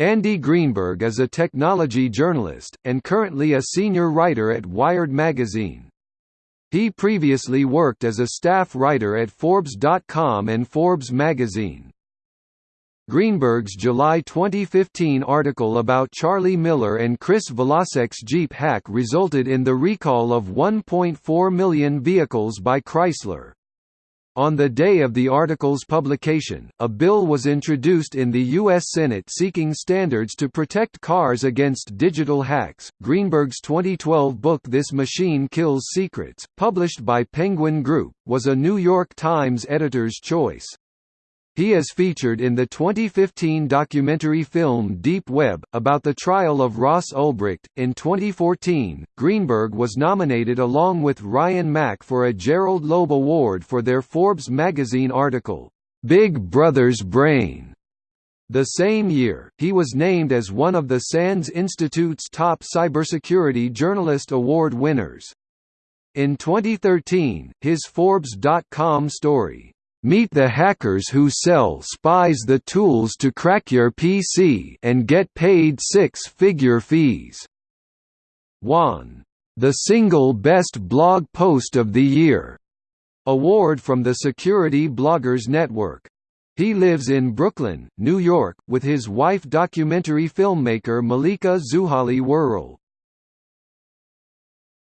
Andy Greenberg is a technology journalist, and currently a senior writer at Wired magazine. He previously worked as a staff writer at Forbes.com and Forbes magazine. Greenberg's July 2015 article about Charlie Miller and Chris Valasek's Jeep hack resulted in the recall of 1.4 million vehicles by Chrysler. On the day of the article's publication, a bill was introduced in the U.S. Senate seeking standards to protect cars against digital hacks. Greenberg's 2012 book This Machine Kills Secrets, published by Penguin Group, was a New York Times editor's choice. He is featured in the 2015 documentary film Deep Web, about the trial of Ross Ulbricht. In 2014, Greenberg was nominated along with Ryan Mac for a Gerald Loeb Award for their Forbes magazine article, Big Brother's Brain. The same year, he was named as one of the SANS Institute's top cybersecurity journalist award winners. In 2013, his Forbes.com story, Meet the hackers who sell spies the tools to crack your PC and get paid six-figure fees. 1. the single best blog post of the year award from the Security Bloggers Network. He lives in Brooklyn, New York, with his wife documentary filmmaker Malika Zouhali Worrall.